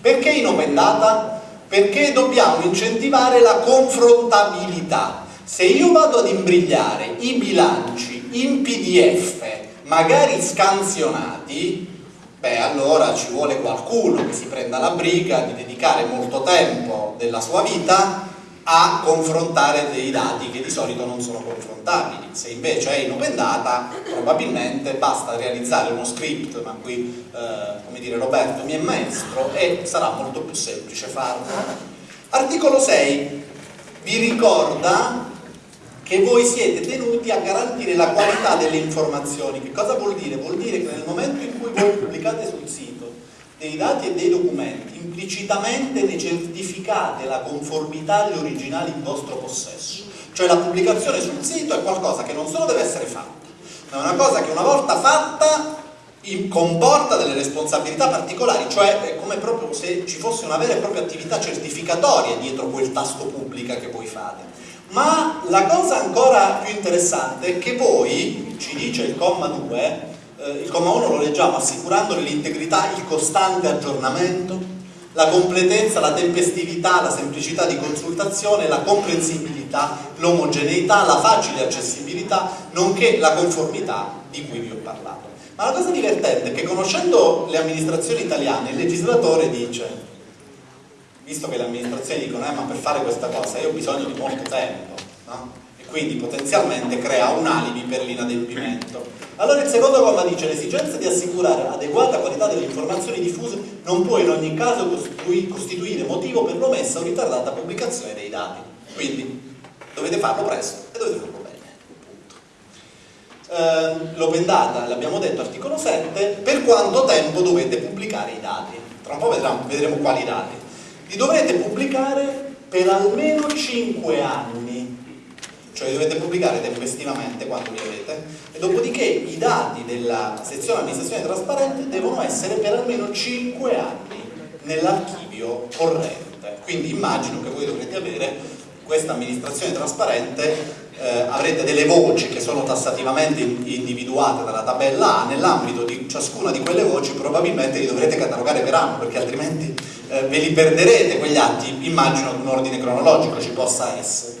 Perché in open data? Perché dobbiamo incentivare la confrontabilità. Se io vado ad imbrigliare i bilanci in PDF, magari scansionati, beh allora ci vuole qualcuno che si prenda la briga di dedicare molto tempo della sua vita a confrontare dei dati che di solito non sono confrontabili. Se invece è in open data, probabilmente basta realizzare uno script, ma qui, eh, come dire, Roberto mi è maestro, e sarà molto più semplice farlo. Articolo 6 vi ricorda che voi siete tenuti a garantire la qualità delle informazioni. Che cosa vuol dire? Vuol dire che nel momento in cui voi pubblicate sul sito dei dati e dei documenti, implicitamente ne certificate la conformità agli originali in vostro possesso. Cioè la pubblicazione sul sito è qualcosa che non solo deve essere fatta, ma è una cosa che una volta fatta comporta delle responsabilità particolari, cioè è come proprio se ci fosse una vera e propria attività certificatoria dietro quel tasto pubblica che voi fate. Ma la cosa ancora più interessante è che voi, ci dice il comma 2, eh, il comma 1 lo leggiamo assicurandone l'integrità, il costante aggiornamento, la completezza, la tempestività, la semplicità di consultazione, la comprensibilità, l'omogeneità, la facile accessibilità, nonché la conformità di cui vi ho parlato. Ma la cosa divertente è che conoscendo le amministrazioni italiane, il legislatore dice, visto che le amministrazioni dicono, eh, ma per fare questa cosa io ho bisogno di molto tempo, no? e quindi potenzialmente crea un alibi per l'inadempimento allora il secondo comma dice l'esigenza di assicurare adeguata qualità delle informazioni diffuse non può in ogni caso costituire motivo per l'omessa o ritardata pubblicazione dei dati. Quindi dovete farlo presto e dovete farlo bene. Eh, L'open data, l'abbiamo detto, articolo 7, per quanto tempo dovete pubblicare i dati? Tra un po' vedremo, vedremo quali dati. Li dovrete pubblicare per almeno 5 anni cioè dovete pubblicare tempestivamente quanto li avete. E dopodiché i dati della sezione amministrazione trasparente devono essere per almeno 5 anni nell'archivio corrente. Quindi immagino che voi dovrete avere questa amministrazione trasparente eh, avrete delle voci che sono tassativamente individuate dalla tabella A nell'ambito di ciascuna di quelle voci probabilmente li dovrete catalogare per anno perché altrimenti eh, ve li perderete quegli atti immagino che un ordine cronologico ci possa essere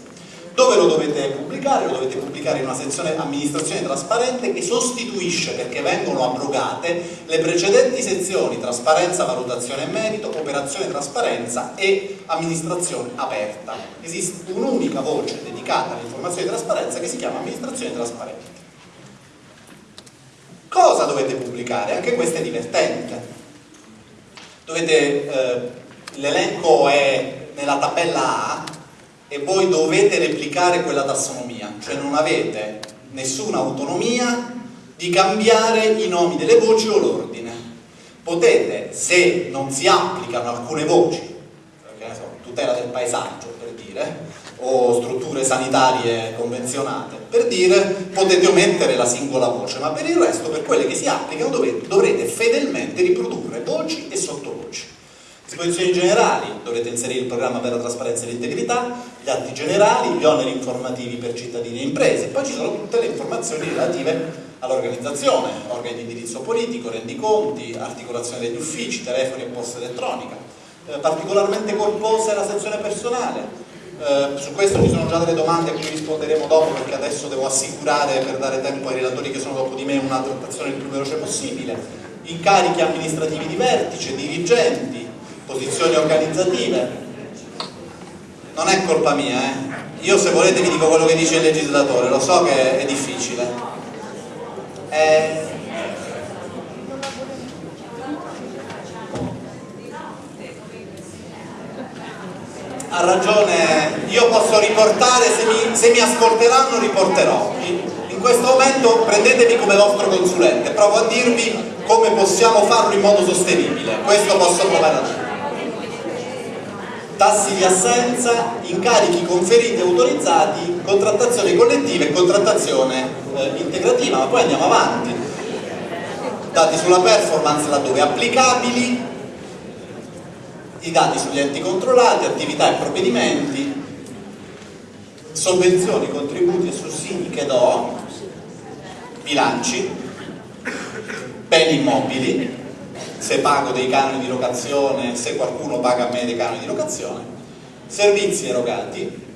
dove lo dovete pubblicare? Lo dovete pubblicare in una sezione amministrazione trasparente che sostituisce, perché vengono abrogate, le precedenti sezioni trasparenza, valutazione e merito, operazione trasparenza e amministrazione aperta. Esiste un'unica voce dedicata all'informazione di trasparenza che si chiama amministrazione trasparente. Cosa dovete pubblicare? Anche questo è divertente. Eh, l'elenco è nella tabella A, e voi dovete replicare quella tassonomia, cioè non avete nessuna autonomia di cambiare i nomi delle voci o l'ordine. Potete, se non si applicano alcune voci, so, tutela del paesaggio per dire, o strutture sanitarie convenzionate, per dire potete omettere la singola voce, ma per il resto, per quelle che si applicano, dovete, dovrete fedelmente riprodurre voci e sottovoci. Disposizioni generali, dovrete inserire il programma per la trasparenza e l'integrità, gli atti generali, gli oneri informativi per cittadini e imprese, poi ci sono tutte le informazioni relative all'organizzazione, organi di indirizzo politico, rendiconti, articolazione degli uffici, telefoni e posta elettronica. Eh, particolarmente corposa è la sezione personale, eh, su questo ci sono già delle domande a cui risponderemo dopo perché adesso devo assicurare per dare tempo ai relatori che sono dopo di me una trattazione il più veloce possibile. Incarichi amministrativi di vertice, dirigenti, posizioni organizzative. Non è colpa mia, eh? Io se volete vi dico quello che dice il legislatore, lo so che è difficile. È... Ha ragione, io posso riportare, se mi, se mi ascolteranno riporterò. In questo momento prendetevi come vostro consulente, provo a dirvi come possiamo farlo in modo sostenibile, questo posso provare a dire tassi di assenza, incarichi conferiti e autorizzati, contrattazione collettiva e contrattazione eh, integrativa, ma poi andiamo avanti. Dati sulla performance laddove applicabili, i dati sugli enti controllati, attività e provvedimenti, sovvenzioni, contributi e sussidi che do, bilanci, beni immobili, se pago dei canoni di locazione, se qualcuno paga a me dei canoni di locazione, servizi erogati,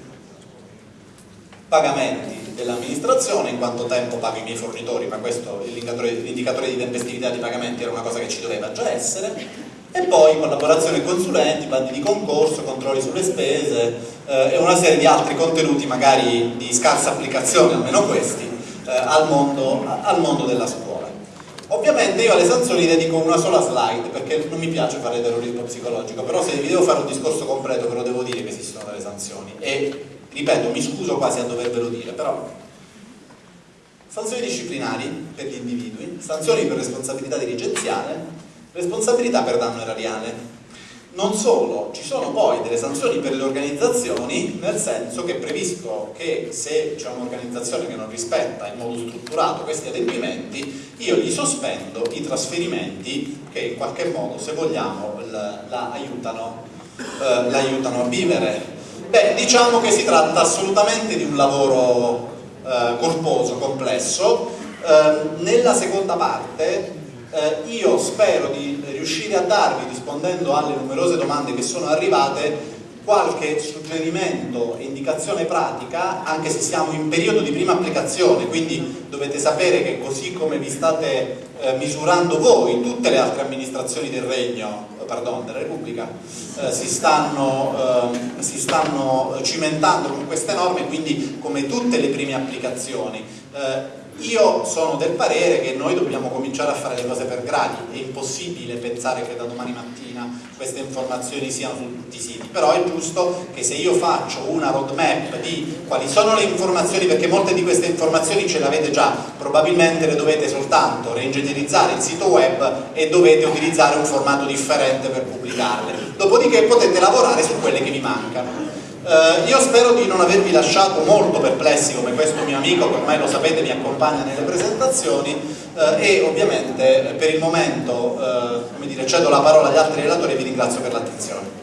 pagamenti dell'amministrazione, in quanto tempo pago i miei fornitori, ma questo l'indicatore di tempestività di pagamenti era una cosa che ci doveva già essere, e poi collaborazione con consulenti, bandi di concorso, controlli sulle spese eh, e una serie di altri contenuti magari di scarsa applicazione, almeno questi, eh, al, mondo, al mondo della scuola. Ovviamente io alle sanzioni dedico una sola slide perché non mi piace fare terrorismo psicologico, però se vi devo fare un discorso completo ve lo devo dire che esistono delle sanzioni e ripeto, mi scuso quasi a dovervelo dire, però sanzioni disciplinari per gli individui, sanzioni per responsabilità dirigenziale, responsabilità per danno erariale. Non solo, ci sono poi delle sanzioni per le organizzazioni, nel senso che previsto che se c'è un'organizzazione che non rispetta in modo strutturato questi adempimenti, io gli sospendo i trasferimenti che in qualche modo, se vogliamo, la eh, a vivere Beh, diciamo che si tratta assolutamente di un lavoro eh, corposo, complesso. Eh, nella seconda parte eh, io spero di riuscire a darvi, rispondendo alle numerose domande che sono arrivate, qualche suggerimento e indicazione pratica, anche se siamo in periodo di prima applicazione, quindi dovete sapere che così come vi state eh, misurando voi, tutte le altre amministrazioni del Regno pardon, della Repubblica eh, si, stanno, eh, si, stanno, cimentando con queste norme, quindi come tutte le prime applicazioni. Io sono del parere che noi dobbiamo cominciare a fare le cose per gradi, è impossibile pensare che da domani mattina queste informazioni siano su tutti i siti, però è giusto che se io faccio una roadmap di quali sono le informazioni, perché molte di queste informazioni ce le avete già, probabilmente le dovete soltanto reingegnerizzare il sito web e dovete utilizzare un formato differente per pubblicarle, dopodiché potete lavorare su quelle che vi mancano. Uh, io spero di non avervi lasciato molto perplessi come questo mio amico che ormai lo sapete mi accompagna nelle presentazioni uh, e ovviamente per il momento uh, dire, cedo la parola agli altri relatori e vi ringrazio per l'attenzione.